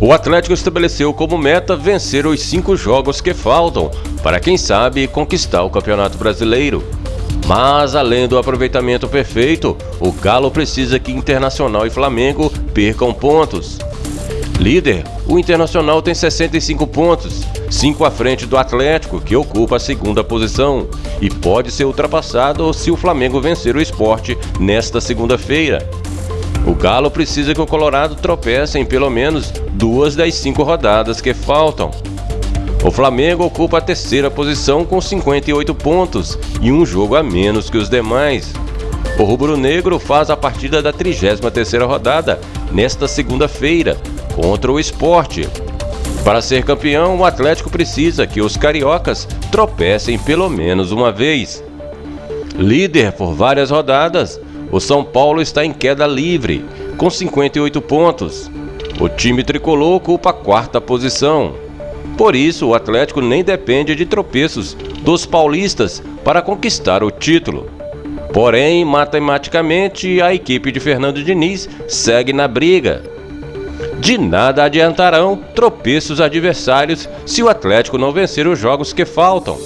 O Atlético estabeleceu como meta vencer os cinco jogos que faltam para, quem sabe, conquistar o Campeonato Brasileiro. Mas, além do aproveitamento perfeito, o Galo precisa que Internacional e Flamengo percam pontos. Líder, o Internacional tem 65 pontos, 5 à frente do Atlético, que ocupa a segunda posição, e pode ser ultrapassado se o Flamengo vencer o esporte nesta segunda-feira. O Galo precisa que o Colorado tropece em pelo menos duas das cinco rodadas que faltam. O Flamengo ocupa a terceira posição com 58 pontos e um jogo a menos que os demais. O rubro-negro faz a partida da 33ª rodada nesta segunda-feira contra o Esporte. Para ser campeão, o Atlético precisa que os cariocas tropecem pelo menos uma vez. Líder por várias rodadas, o São Paulo está em queda livre, com 58 pontos. O time tricolor ocupa a quarta posição. Por isso, o Atlético nem depende de tropeços dos paulistas para conquistar o título. Porém, matematicamente, a equipe de Fernando Diniz segue na briga. De nada adiantarão tropeços adversários se o Atlético não vencer os jogos que faltam.